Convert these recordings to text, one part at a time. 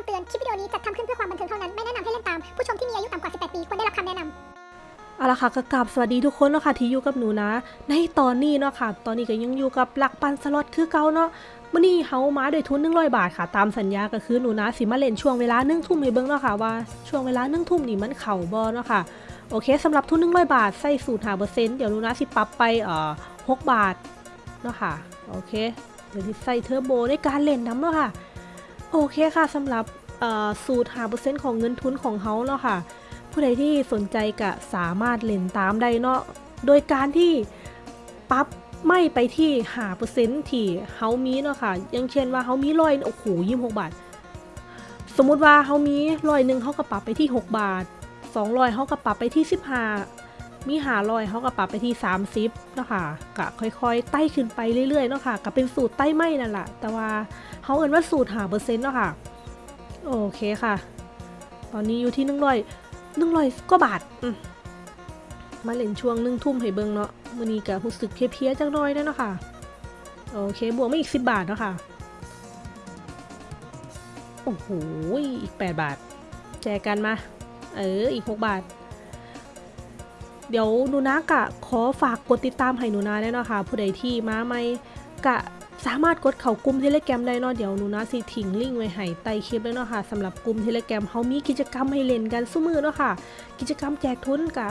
ำเตือน คลิปวิดีโอนี้จัดทำขึ้นเพื่อความบันเทิงเท่านั้น ไม่แนะนำให้เล่นตาม ผู้ชมที่มีอายุต่ำกว่า 18 ปี ควรได้รับคำแนะนำเอาละค่ะก็กราบสวัสดีทุกคนเนาะค่ะที่อยู่กับหนูนะ ในตอนนี้เนาะค่ะ ตอนนี้ก็ยังอยู่กับหลักปันสล็อตคือเก่าเนาะมื่อนี้เฮามาด้วยทุน100บาทค่ะ ตามสัญญาก็คือหนูนะสิมาเล่นช่วงเวลา1ทุ่มให้เบิ่งเนาะค่ะว่าช่วงเวลา1ทุ่มนี่มันเข่าบ่เนาะค่ะโอเคสำหรับทุน100บาทใส่สูตรหาเปอร์เซ็นต์เดี๋ยวหนูนะสิปรับไปเอ่อ6บาทเนาะค่ะโอเคเดี๋ยวที่ใส่เทอร์โบในการเล่นน้ำเนาะค่ะ โอเคค่ะสำหรับสูตรหาเปอร์เซ็นต์ของเงินทุนของเฮาเนาะค่ะ ผู้ใดที่สนใจก็สามารถเล่นตามได้เนาะโดยการที่ปรับไม่ไปที่หาเปอร์เซ็นต์ที่เฮามีเนาะค่ะอย่างเช่นว่าเฮามีร้อยโอ้โหยี่หกบาท สมมุติว่าเฮามีร้อยหนึ่งเขาก็ปรับไปที่ 6 บาท 200เขาก็ปรับไปที่ 15 มีหาร้อยเขาก็ปรับไปที่30เนาะค่ะก็ค่อยๆไต่ขึ้นไปเรื่อยๆเนาะค่ะก็เป็นสูตรไต่ไม่นั่นแหละแต่ว่าเขาเอ่นว่าสูตรหาเปอร์เซ็นต์เนาะค่ะโอเคค่ะ ตอนนี้อยู่ที่หนึ่งร้อยหนึ่งร้อยกว่าบาทมาเล่นช่วงหนึ่งทุ่มให้เบิงเนาะมื้อนี้ก็รู้สึกเพลียๆจังน้อยเด้อเนาะค่ะโอเคบวกมาอีก10บาทเนาะค่ะโอ้โหอีก8บาท แจกกันมา เอออีก6บาท เดี๋ยวหนูนากะขอฝากกดติดตามให้หนูนาได้เนาะค่ะ ผู้ใดที่มาใหม่กะสามารถกดเข้ากลุ่มเทเลแกรมได้เนาะเดี๋ยวหนูนาสิทิ้งลิงก์ไว้ให้ใต้คลิปเลยเนาะค่ะสำหรับกลุ่มเทเลแกรมเขามีกิจกรรมให้เล่นกันสู้มือเนาะค่ะ กิจกรรมแจกทุนกะ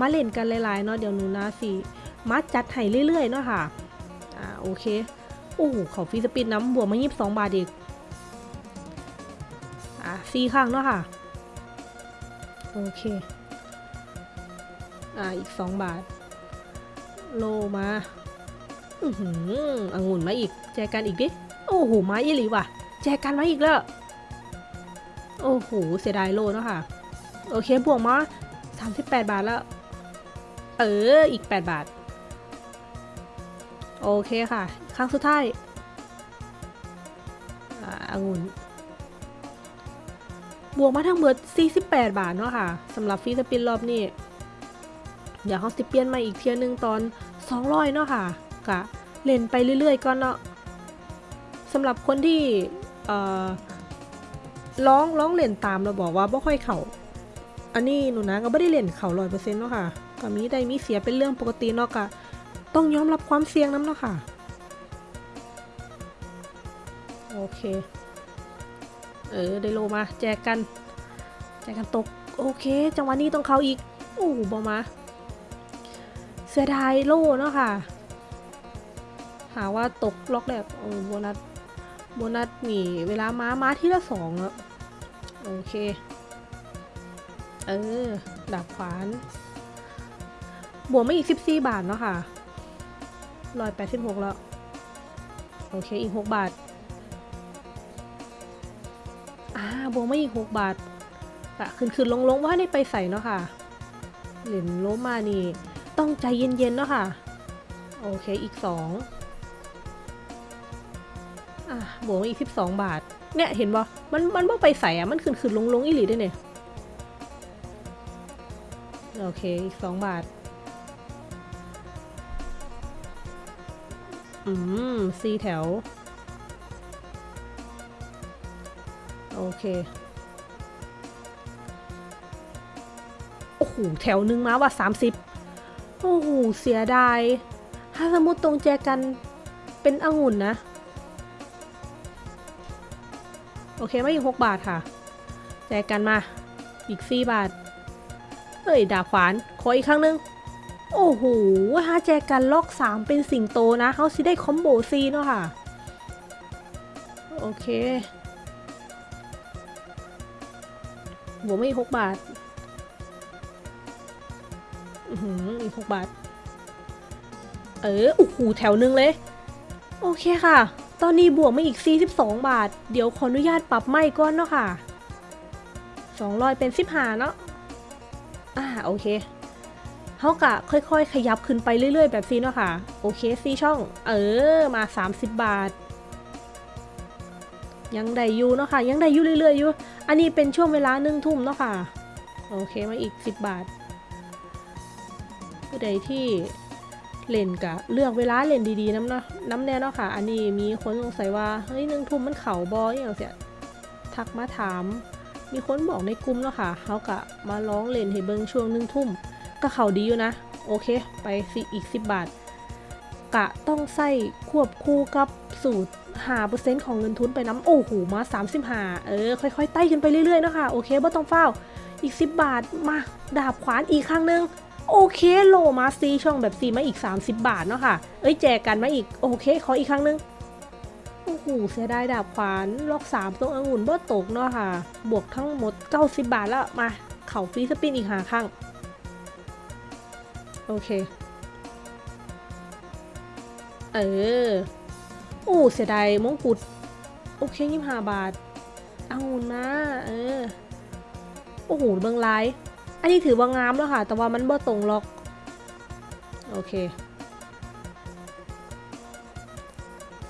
มาเล่นกันหลายๆเนาะเดี๋ยวหนูนาสิมาจัดให้เรื่อยๆเนาะค่ะอ่าโอเคโอ้โหเขาฟรีสปินน้ำบวกมายี่สิบสองบาทอีกอะสี่ครั้งเนาะค่ะโอเค อ่าอีกสองบาท โลมาอือหือองุ่นมาอีก แจกกันอีกดิ โอ้โหมาอีหลีว่ะ แจกกันมาอีกแล้ว โอ้โห เสียดายโลเนาะค่ะ โอเค บวกมา38 บาทแล้ว เออ อีก 8 บาท โอเคค่ะ ครั้งสุดท้ายอางุ่นบวกมาทั้งเบิด48 บาทเนาะค่ะสำหรับฟรีสปินรอบนี้ เดี๋ยวเขาสิเปลี่ยนมาอีกเทียหนึงตอน200เนาะค่ะกะเล่นไปเรื่อยๆก่อนเนาะสำหรับคนที่ร้องร้องเล่นตามเราบอกว่าบ่ค่อยเข่าอันนี้หนูนะก็ไม่ได้เล่นเข่าร้อยเปอร์เซ็นต์เนาะค่ะก็มีได้มีเสียเป็นเรื่องปกติเนาะกะต้องยอมรับความเสี่ยงน้ำเนาะค่ะโอเค เออได้โลมา แจกกัน แจกกันตก โอเค จังหวะนี้ต้องเข้าอีก โอ้โหบอมา สียดายโลเนาะค่ะ หาว่าตกล็อกแรกโอ้โบนัส โบนัสมีเวลาม้าม้าที่ละสองอะโอเค เออ ดาบขวาน บวกไม่อีก 14 บาทเนาะค่ะร้อยแปดสิบหกแล้ว โอเค อีก 6 บาท อ่า บวกไม่อีก 6 บาทอะขึ้นขึ้นลงลงว่าได้ไปใส่เนาะค่ะ เหรียญโลมานี่ ต้องใจเย็นๆเนาะค่ะ โอเคอีก2อะบวกอีก12บสองบาท เนี่ยเห็นบ่มันมันบ่ไปใส่อะมันขึ้นขึ้นลงลงอีหลีด้เนี่ย โอเคอีก2บาท อืมสี่แถว โอเคโอ้โหแถวหนึ่งมาว่า30โอ้โหเสียดาย ถ้าสมมติตรงแจกันเป็นองุ่นนะ โอเคไม่อีก6บาทค่ะ แจกันมา อีก4บาท เอ้ย ดาบขวาน ขออีกครั้งหนึง โอ้โหถ้าแจกันล็อก3เป็นสิงโตนะเขาสิได้คอมโบซีเนาะค่ะ โอเคบวกไม่อีก6บาท อือหืออีกบาท เออโอ้โหแถวหนึ่งเลย โอเคค่ะ ตอนนี้บวกมาอีก 42 บาท เดี๋ยวขออนุญาตปรับไม่ก่อนเนาะค่ะ200เป็น15เนาะ อ่า โอเคเขากะค่อยๆ ขยับขึ้นไปเรื่อยๆ แบบซีเนาะค่ะ โอเคซีช่อง เออ มา 30 บาท ยังได้อยู่เนาะค่ะ ยังได้อยู่เรื่อยๆอยู่ อันนี้เป็นช่วงเวลาหนึ่งทุ่มเนาะค่ะ โอเค มาอีก 10 บาท ผู้ใดที่เล่นกะเลือกเวลาเล่นดีๆน้ำเนาะน้ำแน่เนาะค่ะ อันนี้มีคนสงสัยว่าเฮ้ยหนึ่งทุ่มมันเข่าบออย่างเสียทักมาถาม มีคนบอกในกลุ่มเนาะค่ะเขากะมาร้องเล่นให้เบิงช่วงหนึ่งทุ่มก็เข่าดีอยู่นะ โอเค ไปสิอีก 10 บาท กะต้องใส่ควบคู่กับสูตรหาเปอร์เซ็นต์ของเงินทุนไปน้ำโอ้โหมา 35 เออ ค่อยๆไต่ขึ้นไปเรื่อยๆเนาะค่ะโอเคบ่ต้องเฝ้าอีก 10 บาทมาดาบขวานอีกครั้งหนึ่ง โอเคโลมาซีช่องแบบซีมาอีก 30 บาทเนาะค่ะ เอ้ยแจกกันมาอีก โอเค ขออีกครั้งหนึ่งโอ้โหเสียดายดาบขวานล็อก3ตรงองุ่นบ่ตกเนาะค่ะ บวกทั้งหมด 90 บาทแล้วมา เข่าฟรีสปินอีกหาครั้งโอเค เออโอ้เสียดายมงกุฎโอเคยี่ห้าบาท เอาหุ่นมาเออ โอ้โหเบิงไล อันนี้ถือว่างามแล้วค่ะ แต่ว่ามันบ่ตรงล็อก โอเค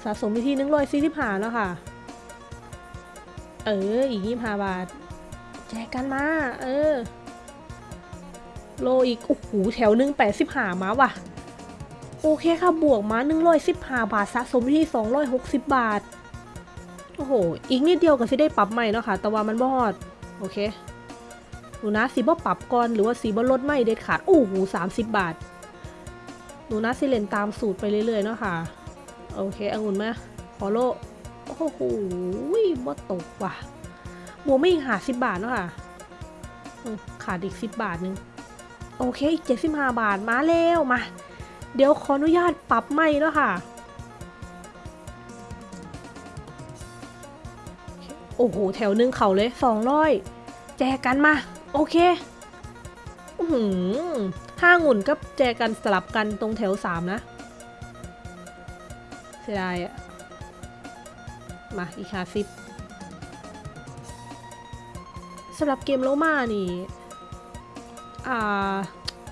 สะสมไปที่หนึ่งร้อยสี่สิบห้าแล้วค่ะ เออ อีกยี่ห้าบาท แจกกันมา เออ โลอีก โอ้โห แถวหนึ่งแปดสิบห้ามาว่ะ โอเคค่ะ บวกมา115บห้าบาท สะสมที่260บบาท โอ้โห อีกนิดเดียวก็สิได้ปรับใหม่เนาะค่ะ แต่ว่ามันบอด โอเค หนูนะสีบ่ปรับก่อนหรือว่าสีบ่ลดไม่เด็ดขาดโอ้โห30บบาท หนูนะสิเล่นตามสูตรไปเรื่อยๆเนาะค่ะ โอเคองุ่นมาขอโลโอ้โหบ่ตกว่ะบวกไม่อีกหาสิบบาทเนาะค่ะขาดอีก10บบาทนึง โอเคอีก75บห้าบาทมาแล้วมา เดี๋ยวขออนุญาตปรับใหม่เนาะค่ะโอ้โห แถวหนึ่งเขาเลยสองร้อยแจกกันมา โอเคอือหือห้าหงุ่นก็แจกกันสลับกันตรงแถวสามนะเสียดายอะมาอีกห้าสิบสำหรับเกมโลมานี่ อ่า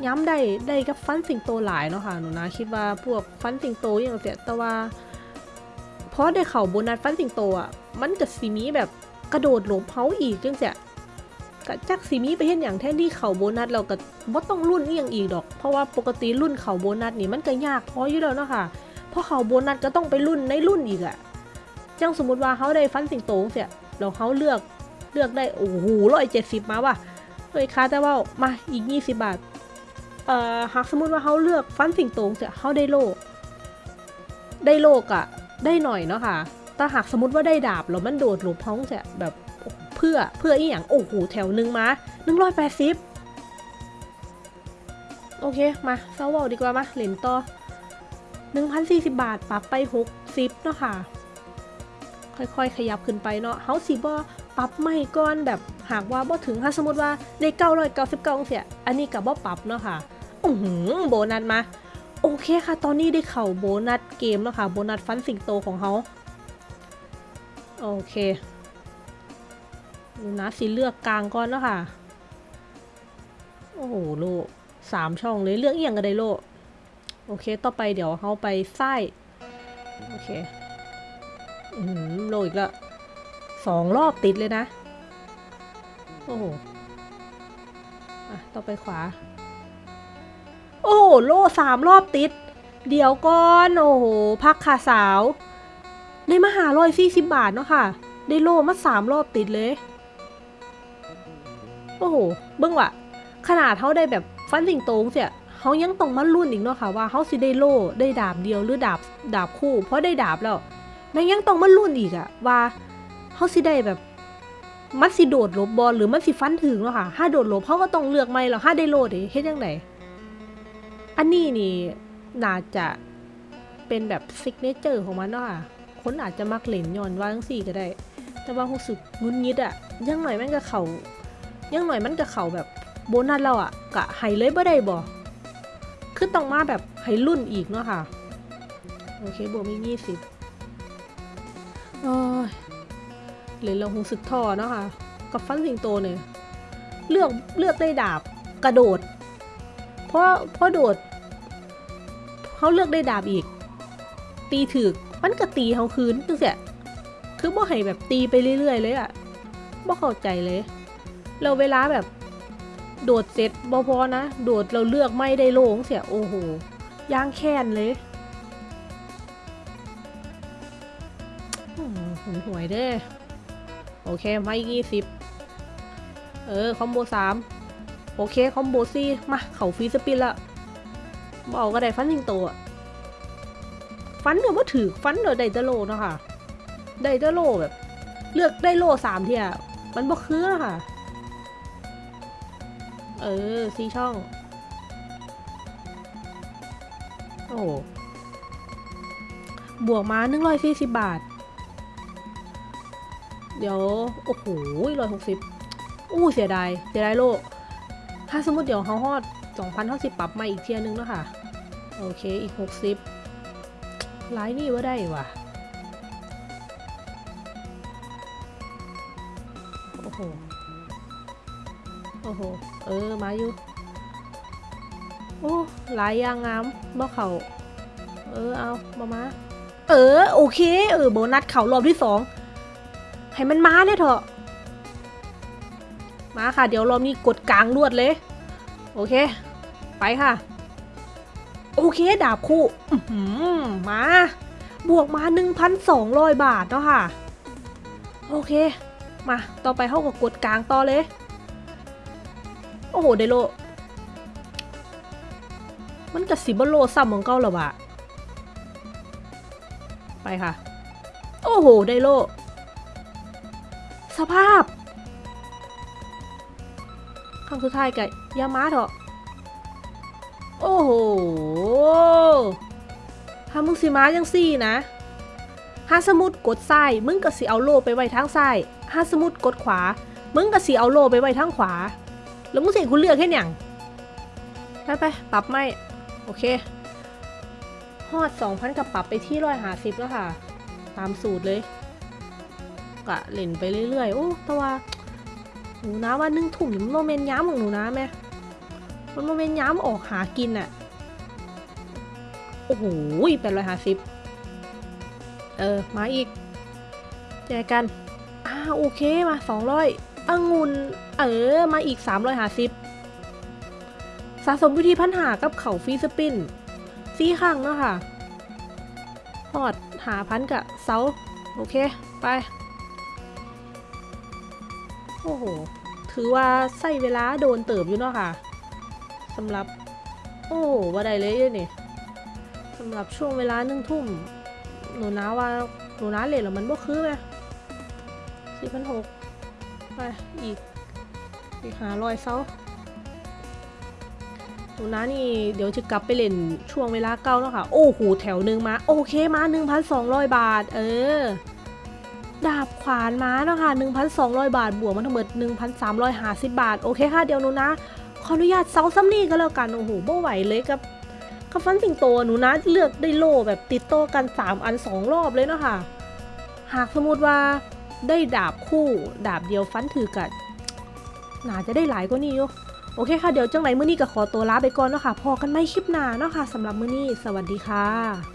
ย้ำได้ได้กับฟันสิงโตหลายเนาะค่ะ หนูนะคิดว่าพวกฟันสิงโตอย่างเสียแต่ว่าเพราะได้เข่าโบนัสฟันสิงโตอะ มันกับซีมีแบบกระโดดหลบเฮาอีกจังเสีย กะจักซีมีไปเห็นอย่างแทนที่เข่าโบนัสเราก็บ่ต้องรุ่นอีหยังอีกดอก เพราะว่าปกติรุ่นเข่าโบนัสนี่มันก็ยากพออยู่แล้วเนาะค่ะ เพราะเข่าโบนัสก็ต้องไปรุ่นในรุ่นอีกอะจังสมมติว่าเขาได้ฟันสิงโตเสียแล้วเขาเลือกเลือกได้โอ้โหร้อยเจ็ดสิบมาว่ะเลยคาแต่ว่ามาอีกยี่สิบบาทเอ่อหากสมมติว่าเขาเลือกฟันสิงโตเสียเขาได้โลได้โลกอะได้หน่อยเนาะค่ะแต่หากสมมติว่าได้ดาบแล้วมันโดดหลบพ้องเสียแบบ พื่อเพื่ออีหยังโอ้โหแถวหนึ่งมาหนึ่งร้อยแปดสิบโอเค มาเซาเวลดีกว่ามาเหรียญต่อหนึ่งพันสี่สิบบาทปรับไปหกสิบเนาะค่ะ ค่อยๆ ขยับขึ้นไปเนาะเฮาสิบ่ปรับไม่ก่อนแบบหากว่าบ่ถึงถ้าสมมติว่าได้เก้าร้อยเก้าสิบเก้าเสียอันนี้กับบ่ปรับเนาะค่ะอือหือโบนัสมา โอเคค่ะ ตอนนี้ได้เข่าโบนัสเกมแล้วค่ะ โบนัสฟันสิงโตของเขาโอเค ดูนะสิเลือกกลางก่อนเนาะค่ะ โอ้โหโลสามช่องเลยเลือกเอียงกันได้โลโอเค ต่อไปเดี๋ยวเขาไปไส้โอเคอืมโลอีกล้วสองรอบติดเลยนะ โอ้โหอะต่อไปขวา โอ้โหโลสามรอบติด เดี๋ยวก่อน โอ้โห พักขาสาวในมหาร้อยสี่สิบบาทเนาะค่ะ ได้โลมาสามรอบติดเลย โอ้โหเบิ้งว่ะขนาดเขาได้แบบฟันสิงโตงเสียเขายังต้องมารุ่นอีกเนาะค่ะว่าเขาสิได้โล่ได้ดาบเดียวหรือดาบดาบคู่ เพราะได้ดาบแล้วแม่งยังต้องมารุ่นอีกอะว่าเขาสิได้แบบมันสิโดดลบบอลหรือมันสิฟันถึงเนาะค่ะถ้าโดดลบเขาก็ต้องเลือกไม่หรอกถ้าได้โลดเด้เฮ็ดยังไงอันนี้นี่น่าจะเป็นแบบซิกเนเจอร์ของมันเนาะค่ะคนอาจจะมักเล่นย้อนว่าจังสี่ก็ได้ แต่ว่ารู้สึกงุนงิดอะยังหน่อยแม่งก็เขา ยังหน่อยมันก็เขาแบบโบนัสเราอะกะไฮเลยบ่ได้บ่คือต้องมาแบบไฮรุ่นอีกเนาะค่ะ โอเคบวกมียี่สิบโอ้ยเลยเราคงสึกท่อเนาะค่ะ กับฟันสิงโตเนี่ย เลือกเลือกได้ดาบกระโดด เพราะเพราะโดดเขาเลือกได้ดาบอีก ตีถึกมันก็ตีเขาคืนจังเสียคือบ่ให้แบบตีไปเรื่อยๆเลยอะบ่เข้าใจเลย เราเวลาแบบ โดดเสร็จบ่พอนะ โดดเราเลือกไม่ได้โลงเสีย โอ้โหย่างแค้นเลยอืมหนหวยเด้อโอเคไมาอีกยี่สิบเออ คอมโบสามโอเค คอมโบสี่มา เขาฟรีสปินละบอาก็ได้ฟันสิงโตอะฟันเดี๋ยวว่าถือฟันเดี๋ยวได้แตะโลเนาะค่ะ ได้แตะโลแบบ เลือกได้โลสามเทียมันบ่คืออะค่ะ เออสี่ช่อง โอ้บวกมาหนึ่งร้อยสี่สิบบาท เดี๋ยว โอ้โหร้อยหกสิบอู้เสียดาย เสียดายโลก ถ้าสมมติเดี๋ยวเขาฮอดสองพันเท่าสิบปรับมาอีกเทียนึงแล้วค่ะ โอเค อีกหกสิบไลน์นี่ว่าได้ว่ะ โอ้โห โอ้โห เออ มาอยู่ โอ้ หลายอย่างงามบ่เขาเออ เอา มามา เออ โอเค เออ โบนัสเขารอบที่สอง ให้มันมาเนี่ยเถอะ มาค่ะ เดี๋ยวรอบนี้กดกลางรวดเลย โอเค ไปค่ะ โอเค ดาบคู่อื้อหือมา บวกมา 1,200 บาทเนาะค่ะ โอเค มา ต่อไปเข้ากับกดกลางต่อเลย โอ้โหไดโล มันกับสิบโลซ้ำของเก้าหรอวะไปค่ะ โอ้โหไดโล สภาพครั้งสุดท้ายกับยามาเถอะโอ้โหถ้ามึงสิมาจังซี่นะถ้าสมุดกดซ้าย มึงก็สิเอาโลไปไว้ทางซ้ายถ้าสมมุดกดขวา มึงก็สิเอาโลไปไว้ทางขวา แล้วมึงสิบคุณเลือกแค่หยังไปไปปรับไม่ โอเค ฮอด2,000กับปรับไปที่ร้อยหาสิบแล้วค่ะ ตามสูตรเลย กะเล่นไปเรื่อยๆ โอ้แต่ว่าหนูนะว่านึ่งถุ่มมันโมเมนย้ำของหนูนะแม่มันโมเมนย้ำออกหากินอะโอ้โหแปดร้อยห้าสิบเออ มาอีกแจกัน อ่าโอเคมาสองร้อย องุ่นเออ มาอีกสามร้อยห้าสิบสะสมวิธีพันหากับเขาฟีสปินซี่ข้างเนาะค่ะพอดหาพันกับเซาโอเค ไป โอ้โห ถือว่าใส่เวลาโดนเติบอยู่เนาะค่ะสำหรับ โอ้ว่าได้เลยเนี่ยสำหรับช่วงเวลาหนึ่งทุ่มหนูนะว่าหนูนะเลทแล้วมันบ่คือไหมสี่พันหก ไปอีกอีกหารอยเซาหนูนะนี่เดี๋ยวจะกลับไปเล่นช่วงเวลาเก้าแล้วค่ะ โอ้โหแถวหนึ่งมา โอเคมา 1,200 บาท เออ ดาบขวานม้าเนาะค่ะ 1,200 บาท บวกมาทั้งหมด 1,350 บาท โอเคค่ะ เดี๋ยวหนูนะ ขออนุญาตเซาซัมนี่ก็แล้วกัน โอ้โหบ่ไหวเลยกับกับฟันสิงโตหนูนะเลือกได้โล่แบบติดโต้กัน 3 อัน 2 รอบเลยเนาะค่ะ หากสมมติว่า ได้ดาบคู่ดาบเดียวฟันถือกันน่าจะได้หลายกว่านี้อยู่โอเคค่ะ เดี๋ยวจังไรมื้อนี้ก็ขอตัวลาไปก่อนเนาะค่ะพอกันไม่คลิปหน้าเนาะค่ะสำหรับมื้อนี้ สวัสดีค่ะ